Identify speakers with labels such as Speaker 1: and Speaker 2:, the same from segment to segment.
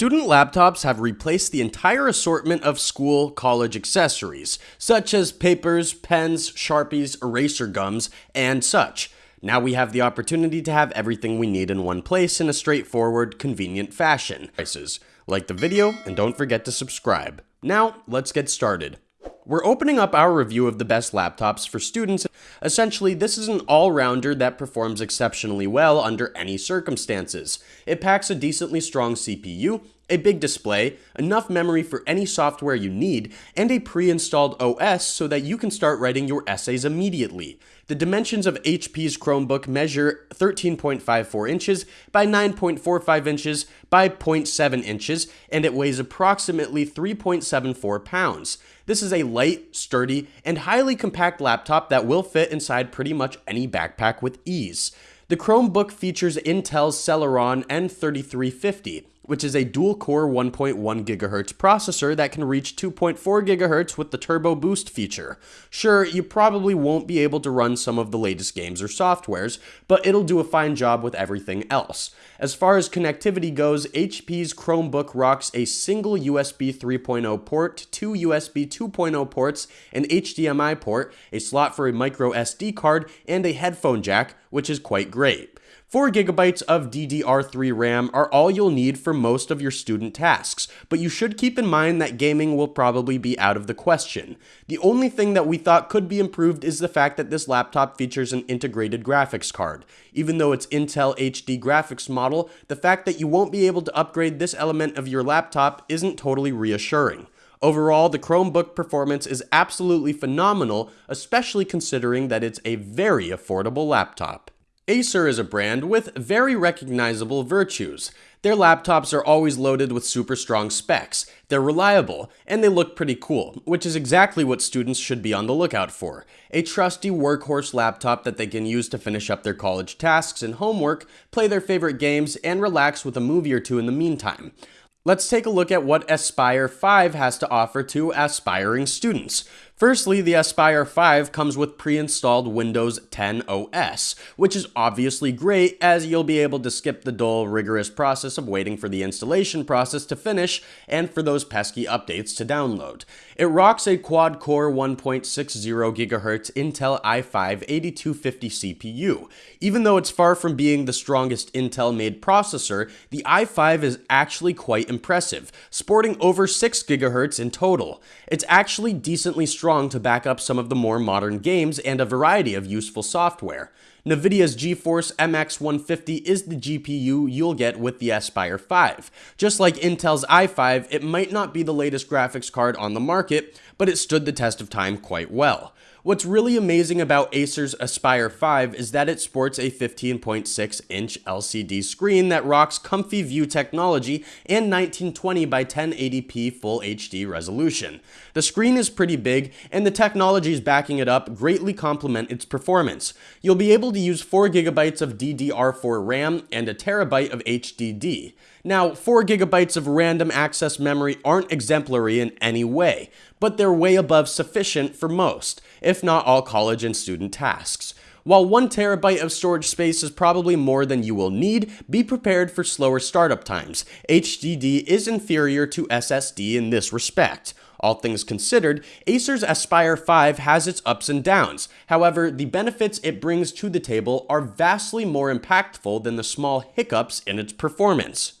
Speaker 1: Student laptops have replaced the entire assortment of school college accessories, such as papers, pens, sharpies, eraser gums, and such. Now we have the opportunity to have everything we need in one place in a straightforward, convenient fashion. Like the video, and don't forget to subscribe. Now, let's get started. We're opening up our review of the best laptops for students. Essentially, this is an all-rounder that performs exceptionally well under any circumstances. It packs a decently strong CPU, a big display, enough memory for any software you need, and a pre-installed OS so that you can start writing your essays immediately. The dimensions of HP's Chromebook measure 13.54 inches by 9.45 inches by 0.7 inches, and it weighs approximately 3.74 pounds. This is a light, sturdy, and highly compact laptop that will fit inside pretty much any backpack with ease. The Chromebook features Intel's Celeron N3350, which is a dual-core 1.1 GHz processor that can reach 2.4 GHz with the Turbo Boost feature. Sure, you probably won't be able to run some of the latest games or softwares, but it'll do a fine job with everything else. As far as connectivity goes, HP's Chromebook rocks a single USB 3.0 port, two USB 2.0 ports, an HDMI port, a slot for a micro SD card, and a headphone jack, which is quite great. 4 gigabytes of DDR3 RAM are all you'll need for most of your student tasks, but you should keep in mind that gaming will probably be out of the question. The only thing that we thought could be improved is the fact that this laptop features an integrated graphics card. Even though it's Intel HD graphics model, the fact that you won't be able to upgrade this element of your laptop isn't totally reassuring. Overall, the Chromebook performance is absolutely phenomenal, especially considering that it's a very affordable laptop. Acer is a brand with very recognizable virtues. Their laptops are always loaded with super strong specs, they're reliable, and they look pretty cool, which is exactly what students should be on the lookout for. A trusty workhorse laptop that they can use to finish up their college tasks and homework, play their favorite games, and relax with a movie or two in the meantime. Let's take a look at what Aspire 5 has to offer to aspiring students. Firstly, the Aspire 5 comes with pre-installed Windows 10 OS, which is obviously great as you'll be able to skip the dull, rigorous process of waiting for the installation process to finish and for those pesky updates to download. It rocks a quad-core 1.60 GHz Intel i5 8250 CPU. Even though it's far from being the strongest Intel-made processor, the i5 is actually quite impressive, sporting over 6 GHz in total. It's actually decently strong strong to back up some of the more modern games and a variety of useful software. NVIDIA's GeForce MX 150 is the GPU you'll get with the Aspire 5. Just like Intel's i5, it might not be the latest graphics card on the market, but it stood the test of time quite well. What's really amazing about Acer's Aspire 5 is that it sports a 15.6 inch LCD screen that rocks comfy view technology and 1920 by 1080p full HD resolution. The screen is pretty big and the technologies backing it up greatly complement its performance. You'll be able to use 4GB of DDR4 RAM and a terabyte of HDD. Now, 4GB of random access memory aren't exemplary in any way, but they're way above sufficient for most, if not all college and student tasks. While 1 terabyte of storage space is probably more than you will need, be prepared for slower startup times. HDD is inferior to SSD in this respect. All things considered, Acer's Aspire 5 has its ups and downs. However, the benefits it brings to the table are vastly more impactful than the small hiccups in its performance.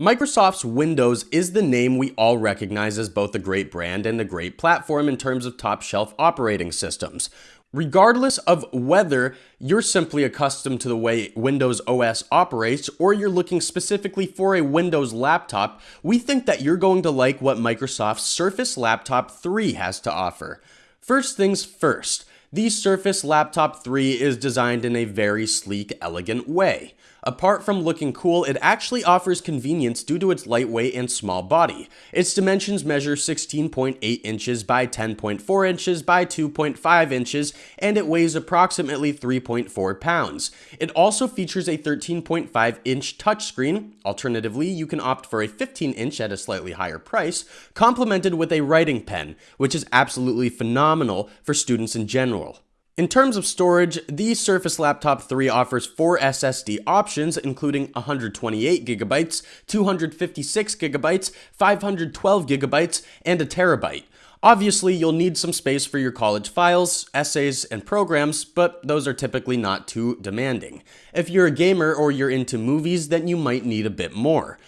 Speaker 1: Microsoft's Windows is the name we all recognize as both a great brand and a great platform in terms of top shelf operating systems. Regardless of whether you're simply accustomed to the way Windows OS operates or you're looking specifically for a Windows laptop, we think that you're going to like what Microsoft's Surface Laptop 3 has to offer. First things first, the Surface Laptop 3 is designed in a very sleek, elegant way. Apart from looking cool, it actually offers convenience due to its lightweight and small body. Its dimensions measure 16.8 inches by 10.4 inches by 2.5 inches, and it weighs approximately 3.4 pounds. It also features a 13.5 inch touchscreen, alternatively you can opt for a 15 inch at a slightly higher price, complemented with a writing pen, which is absolutely phenomenal for students in general. In terms of storage, the Surface Laptop 3 offers four SSD options, including 128GB, 256GB, 512GB, and a terabyte. Obviously, you'll need some space for your college files, essays, and programs, but those are typically not too demanding. If you're a gamer or you're into movies, then you might need a bit more.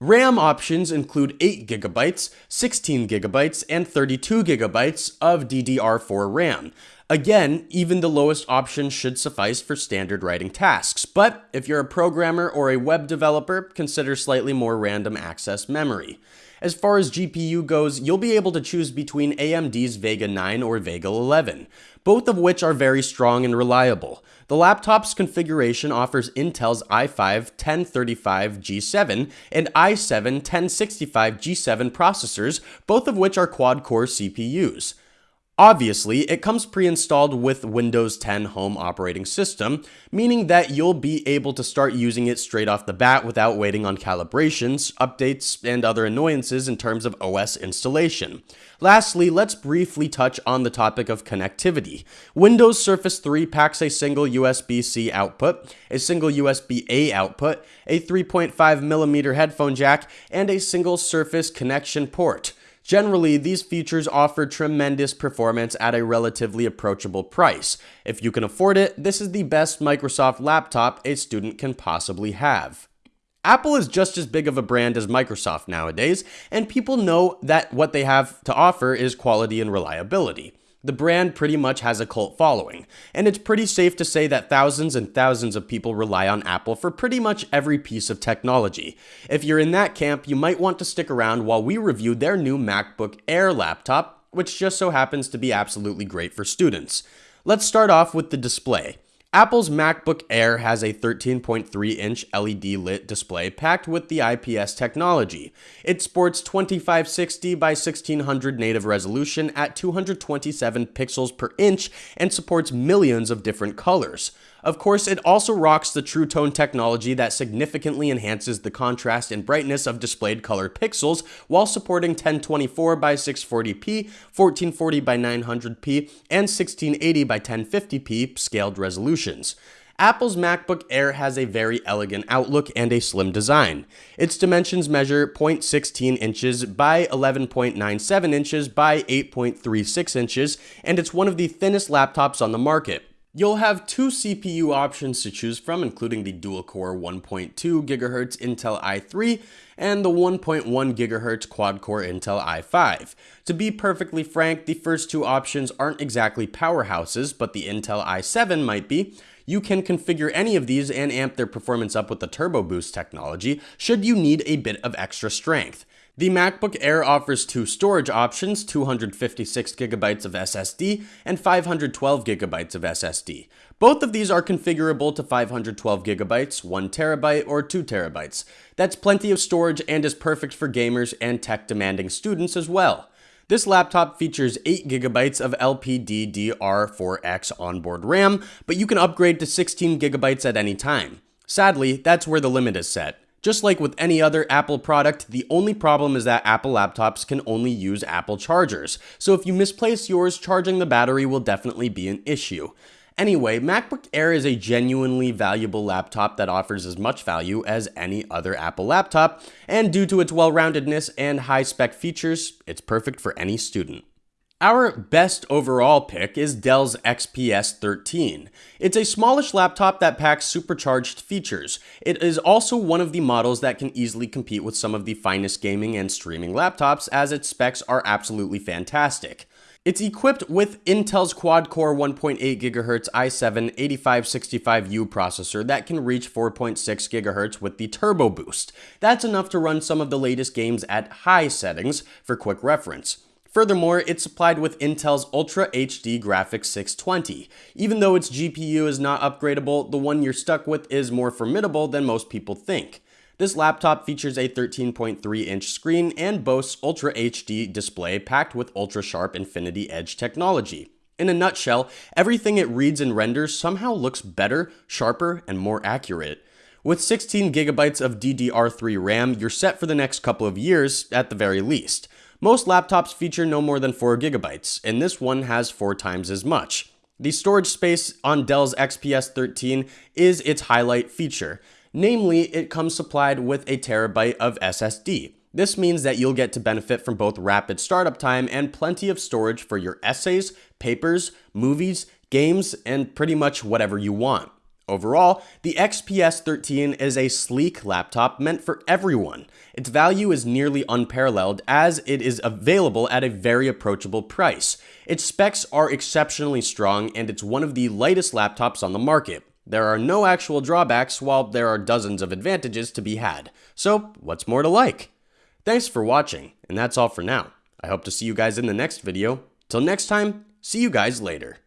Speaker 1: RAM options include 8GB, 16GB, and 32GB of DDR4 RAM. Again, even the lowest option should suffice for standard writing tasks, but if you're a programmer or a web developer, consider slightly more random access memory. As far as GPU goes, you'll be able to choose between AMD's Vega 9 or Vega 11, both of which are very strong and reliable. The laptop's configuration offers Intel's i5 1035G7 and i7 1065G7 processors, both of which are quad-core CPUs. Obviously, it comes pre-installed with Windows 10 Home operating system, meaning that you'll be able to start using it straight off the bat without waiting on calibrations, updates, and other annoyances in terms of OS installation. Lastly, let's briefly touch on the topic of connectivity. Windows Surface 3 packs a single USB-C output, a single USB-A output, a 3.5mm headphone jack, and a single Surface connection port. Generally, these features offer tremendous performance at a relatively approachable price. If you can afford it, this is the best Microsoft laptop a student can possibly have. Apple is just as big of a brand as Microsoft nowadays, and people know that what they have to offer is quality and reliability. The brand pretty much has a cult following, and it's pretty safe to say that thousands and thousands of people rely on Apple for pretty much every piece of technology. If you're in that camp, you might want to stick around while we review their new MacBook Air laptop, which just so happens to be absolutely great for students. Let's start off with the display. Apple's MacBook Air has a 13.3 inch LED lit display packed with the IPS technology. It sports 2560 by 1600 native resolution at 227 pixels per inch and supports millions of different colors. Of course, it also rocks the True Tone technology that significantly enhances the contrast and brightness of displayed color pixels while supporting 1024 by 640p, 1440 by 900p, and 1680 by 1050p scaled resolutions. Apple's MacBook Air has a very elegant outlook and a slim design. Its dimensions measure 0.16 inches by 11.97 inches by 8.36 inches, and it's one of the thinnest laptops on the market. You'll have two CPU options to choose from, including the dual-core 1.2 GHz Intel i3 and the 1.1 GHz quad-core Intel i5. To be perfectly frank, the first two options aren't exactly powerhouses, but the Intel i7 might be. You can configure any of these and amp their performance up with the Turbo Boost technology, should you need a bit of extra strength. The MacBook Air offers two storage options, 256GB of SSD and 512GB of SSD. Both of these are configurable to 512GB, 1TB, or 2TB. That's plenty of storage and is perfect for gamers and tech-demanding students as well. This laptop features 8GB of LPDDR4X onboard RAM, but you can upgrade to 16GB at any time. Sadly, that's where the limit is set. Just like with any other Apple product, the only problem is that Apple laptops can only use Apple chargers, so if you misplace yours, charging the battery will definitely be an issue. Anyway, MacBook Air is a genuinely valuable laptop that offers as much value as any other Apple laptop, and due to its well-roundedness and high-spec features, it's perfect for any student. Our best overall pick is Dell's XPS 13. It's a smallish laptop that packs supercharged features. It is also one of the models that can easily compete with some of the finest gaming and streaming laptops as its specs are absolutely fantastic. It's equipped with Intel's quad-core 1.8 GHz i7 8565U processor that can reach 4.6 GHz with the Turbo Boost. That's enough to run some of the latest games at high settings, for quick reference. Furthermore, it's supplied with Intel's Ultra HD Graphics 620. Even though its GPU is not upgradable, the one you're stuck with is more formidable than most people think. This laptop features a 13.3 inch screen and boasts Ultra HD display packed with ultra sharp Infinity Edge technology. In a nutshell, everything it reads and renders somehow looks better, sharper, and more accurate. With 16 gigabytes of DDR3 RAM, you're set for the next couple of years at the very least. Most laptops feature no more than 4 gigabytes, and this one has 4 times as much. The storage space on Dell's XPS 13 is its highlight feature. Namely, it comes supplied with a terabyte of SSD. This means that you'll get to benefit from both rapid startup time and plenty of storage for your essays, papers, movies, games, and pretty much whatever you want. Overall, the XPS 13 is a sleek laptop meant for everyone. Its value is nearly unparalleled as it is available at a very approachable price. Its specs are exceptionally strong and it's one of the lightest laptops on the market. There are no actual drawbacks while there are dozens of advantages to be had. So, what's more to like? Thanks for watching, and that's all for now. I hope to see you guys in the next video. Till next time, see you guys later.